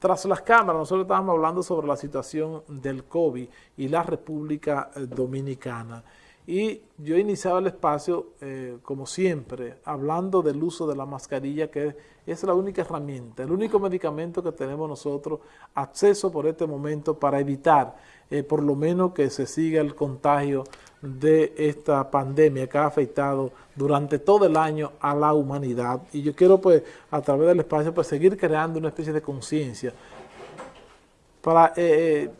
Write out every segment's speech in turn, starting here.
tras las cámaras, nosotros estábamos hablando sobre la situación del COVID y la República eh, Dominicana. Y yo iniciaba el espacio, eh, como siempre, hablando del uso de la mascarilla, que es la única herramienta, el único medicamento que tenemos nosotros acceso por este momento para evitar, eh, por lo menos, que se siga el contagio de esta pandemia que ha afectado durante todo el año a la humanidad. Y yo quiero, pues, a través del espacio, pues, seguir creando una especie de conciencia para eh, eh,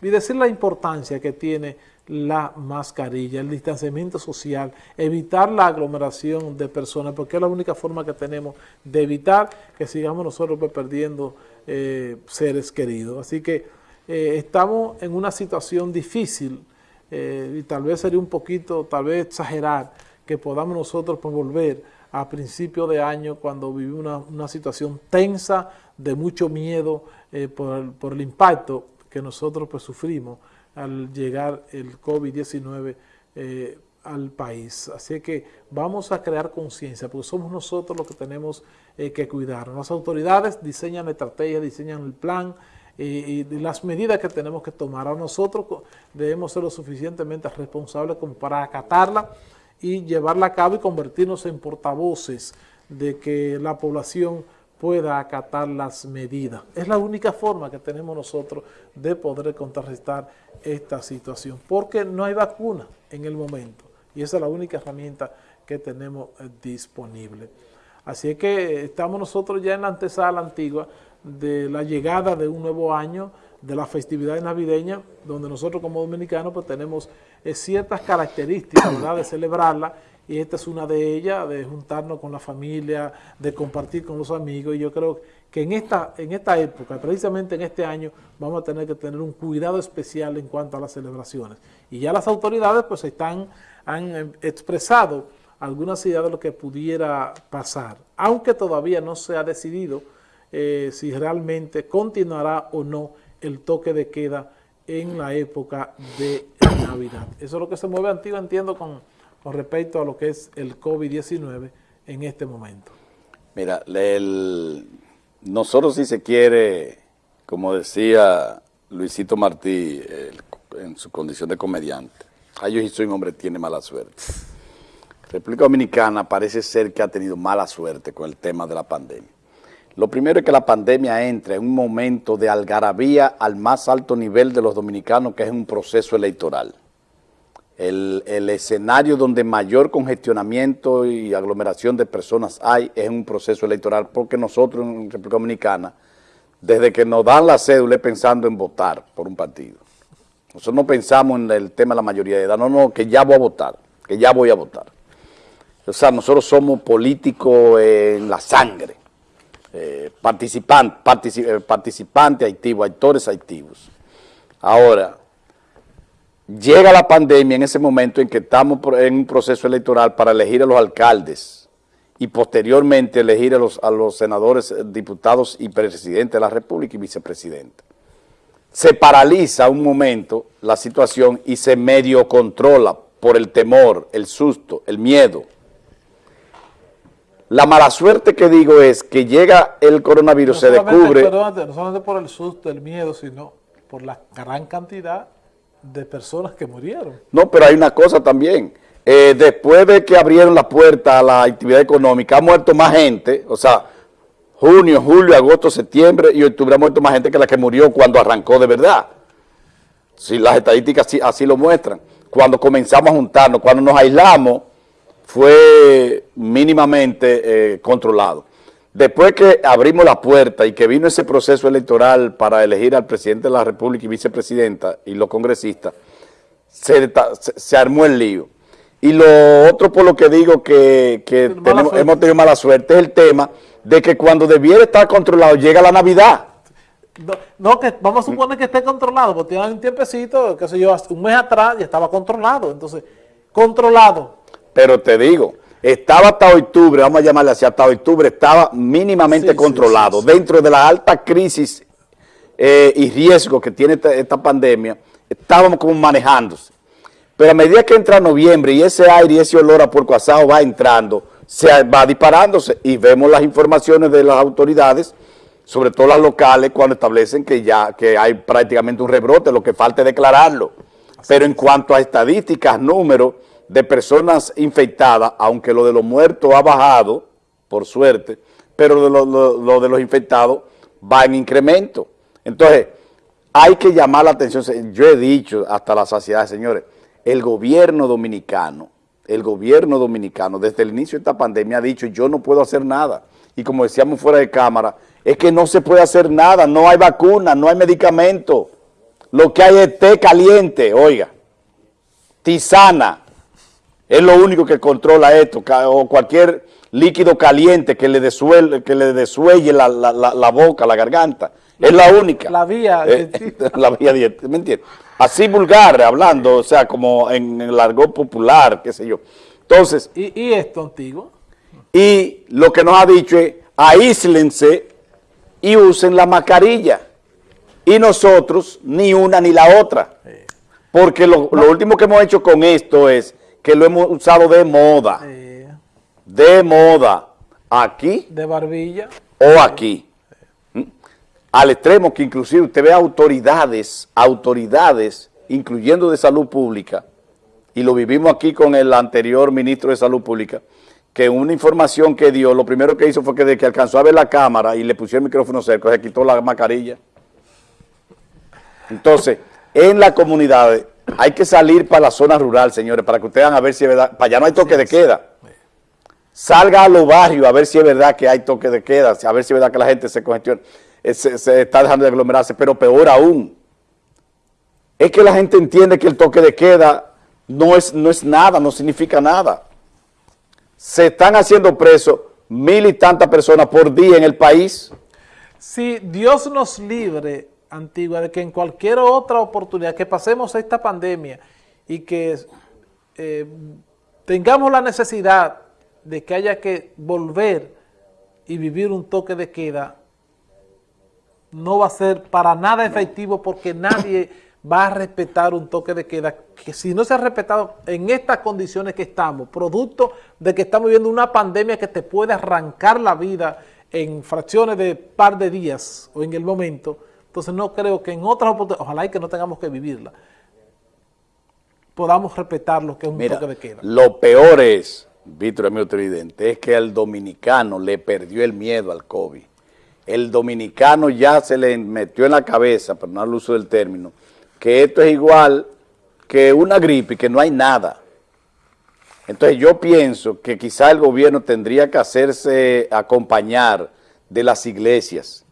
y decir la importancia que tiene la mascarilla, el distanciamiento social, evitar la aglomeración de personas, porque es la única forma que tenemos de evitar que sigamos nosotros pues, perdiendo eh, seres queridos. Así que estamos en una situación difícil, eh, y tal vez sería un poquito, tal vez exagerar, que podamos nosotros pues, volver a principio de año cuando vivimos una, situación tensa, de mucho miedo eh, por, el, impacto que nosotros pues, sufrimos al llegar el COVID-19 eh, al país. Así que vamos a crear conciencia, porque somos nosotros los que tenemos que cuidar. Las autoridades diseñan la estrategia, diseñan el plan, y, las medidas que tenemos que tomar. A nosotros debemos ser lo suficientemente responsables como para acatarla y llevarla a cabo y convertirnos en portavoces de que la población pueda acatar las medidas. Es la única forma que tenemos nosotros de poder contrarrestar esta situación, porque no hay vacuna en el momento y esa es la única herramienta que tenemos eh, disponible. Así es que estamos nosotros ya en la antesala antigua de la llegada de un nuevo año, de la festividad navideña, donde nosotros como dominicanos pues tenemos eh, ciertas características de celebrarla, y esta es una de ellas, de juntarnos con la familia, de compartir con los amigos, y yo creo que en esta, en esta época, precisamente en este año, vamos a tener que tener un cuidado especial en cuanto a las celebraciones. Y ya las autoridades pues están, han eh, expresado algunas ideas de lo que pudiera pasar, aunque todavía no se ha decidido eh, si realmente continuará o no el toque de queda en la época de Navidad. Eso es lo que se mueve antiguo, entiendo, con, respecto a lo que es el COVID-19 en este momento. Mira, nosotros si se quiere, como decía Luisito Martí en su condición de comediante, ay, yo soy un hombre tiene mala suerte. República Dominicana parece ser que ha tenido mala suerte con el tema de la pandemia. Lo primero es que la pandemia entra en un momento de algarabía al más alto nivel de los dominicanos, que es un proceso electoral. El, escenario donde mayor congestionamiento y aglomeración de personas hay es un proceso electoral, porque nosotros en República Dominicana, desde que nos dan la cédula, pensando en votar por un partido. Nosotros no pensamos en el tema de la mayoría de edad, no, no, que ya voy a votar, que ya voy a votar. O sea, nosotros somos políticos en la sangre eh, participantes eh, participante activos, actores activos. Ahora, llega la pandemia en ese momento en que estamos en un proceso electoral para elegir a los alcaldes y posteriormente elegir a los, a los senadores, eh, diputados y presidente de la República y vicepresidente. Se paraliza un momento la situación y se medio controla por el temor, el susto, el miedo la mala suerte que digo es que llega el coronavirus, se descubre... no solamente por el susto, el miedo, sino por la gran cantidad de personas que murieron. No, pero hay una cosa también. Eh, después de que abrieron la puerta a la actividad económica, ha muerto más gente, o sea, junio, julio, agosto, septiembre y octubre ha muerto más gente que la que murió cuando arrancó de verdad. Si las estadísticas así, así lo muestran. Cuando comenzamos a juntarnos, cuando nos aislamos, fue mínimamente eh, controlado. Después que abrimos la puerta y que vino ese proceso electoral para elegir al presidente de la República y vicepresidenta y los congresistas, se, armó el lío. Y lo otro por lo que digo que, hemos tenido mala suerte es el tema de que cuando debiera estar controlado llega la Navidad. No, que vamos a suponer que esté controlado, porque tiene un tiempecito, qué sé yo, un mes atrás ya estaba controlado. Entonces, controlado, pero te digo, estaba hasta octubre, vamos a llamarle así, hasta octubre estaba mínimamente controlado. Dentro de la alta crisis eh, y riesgo que tiene esta, pandemia, estábamos como manejándose. Pero a medida que entra noviembre y ese aire y ese olor a puerco asado va entrando, se va disparándose y vemos las informaciones de las autoridades sobre todo las locales, cuando establecen que ya que hay prácticamente un rebrote, lo que falta es declararlo. Pero en cuanto a estadísticas, números de personas infectadas, aunque lo de los muertos ha bajado, por suerte, pero lo, lo, de los infectados va en incremento. Entonces, hay que llamar la atención, yo he dicho hasta la saciedad, señores, el gobierno dominicano, el gobierno dominicano desde el inicio de esta pandemia ha dicho yo no puedo hacer nada. Y como decíamos fuera de cámara, es que no se puede hacer nada, no hay vacuna, no hay medicamento. Lo que hay es té caliente, oiga, tisana, es lo único que controla esto, o cualquier líquido caliente que le desuelle, que le desuelle la, la, la, boca, la garganta. Es la única. La vía. Eh, la vía ¿me entiendes? Así vulgar, hablando, o sea, como en el largo popular, qué sé yo. Entonces. ¿Y, y esto antiguo? Y lo que nos ha dicho es, aíslense y usen la mascarilla. Y nosotros, ni una ni la otra. Porque lo, lo último que hemos hecho con esto es que lo hemos usado de moda. De moda. Aquí. De barbilla. O aquí al extremo que inclusive usted ve autoridades, autoridades, incluyendo de salud pública, y lo vivimos aquí con el anterior ministro de salud pública, que una información que dio, lo primero que hizo fue que de que alcanzó a ver la cámara y le puso el micrófono cerca, se quitó la mascarilla. Entonces, en la comunidad hay que salir para la zona rural, señores, para que ustedes vean a ver si es verdad, para allá no hay toque de queda. Salga a los barrios a ver si es verdad que hay toque de queda, a ver si es verdad que la gente se congestiona. Eh, se, está dejando de aglomerarse, pero peor aún, es que la gente entiende que el toque de queda no es, no es nada, no significa nada. Se están haciendo presos mil y tantas personas por día en el país. Si Dios nos libre, Antigua, de que en cualquier otra oportunidad que pasemos esta pandemia y que eh, tengamos la necesidad de que haya que volver y vivir un toque de queda, no va a ser para nada efectivo porque nadie va a respetar un toque de queda que si no se ha respetado en estas condiciones que estamos, producto de que estamos viviendo una pandemia que te puede arrancar la vida en fracciones de par de días o en el momento, entonces no creo que en otras oportunidades, ojalá y que no tengamos que vivirla, podamos respetar lo que es un toque de queda. Lo peor es, Víctor, amigo televidente, es que al dominicano le perdió el miedo al COVID el dominicano ya se le metió en la cabeza, no el uso del término, que esto es igual que una gripe y que no hay nada. Entonces yo pienso que quizá el gobierno tendría que hacerse acompañar de las iglesias,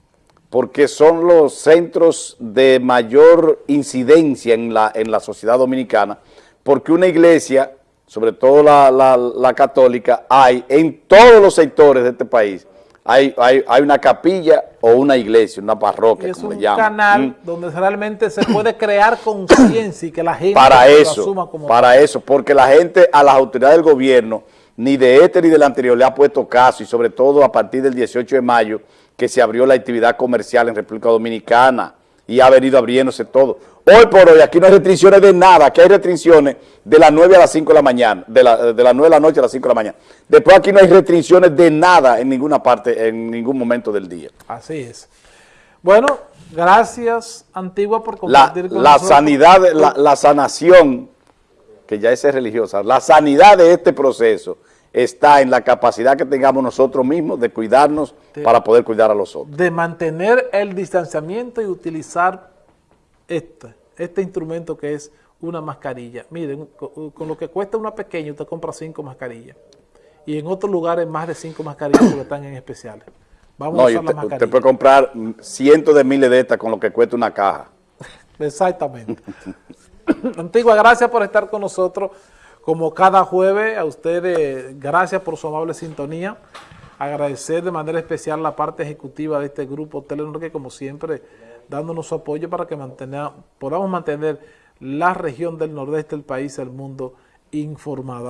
porque son los centros de mayor incidencia en la, en la sociedad dominicana, porque una iglesia, sobre todo la, la católica, hay en todos los sectores de este país, hay, hay, hay, una capilla o una iglesia, una parroquia, como le llaman. Es un canal mm. donde realmente se puede crear conciencia y que la gente para eso, lo asuma como Para eso, porque la gente a las autoridades del gobierno, ni de este ni del anterior, le ha puesto caso y sobre todo a partir del 18 de mayo que se abrió la actividad comercial en República Dominicana y ha venido abriéndose todo. Hoy por hoy aquí no hay restricciones de nada, aquí hay restricciones de las 9 a las 5 de la mañana, de, la, de las 9 de la noche a las 5 de la mañana. Después aquí no hay restricciones de nada en ninguna parte, en ningún momento del día. Así es. Bueno, gracias Antigua por compartir la, con la sanidad, la, la sanación, que ya es religiosa, la sanidad de este proceso está en la capacidad que tengamos nosotros mismos de cuidarnos para poder cuidar a los otros. De mantener el distanciamiento y utilizar este, este instrumento que es una mascarilla. Miren, con, lo que cuesta una pequeña, usted compra cinco mascarillas. Y en otros lugares más de cinco mascarillas porque están en especiales. Vamos a usar usted, las usted puede comprar cientos de miles de estas con lo que cuesta una caja. Exactamente. Antigua, gracias por estar con nosotros. Como cada jueves, a ustedes, gracias por su amable sintonía. Agradecer de manera especial la parte ejecutiva de este grupo Telenor, que como siempre, dándonos su apoyo para que podamos mantener la región del nordeste del país, el mundo informado.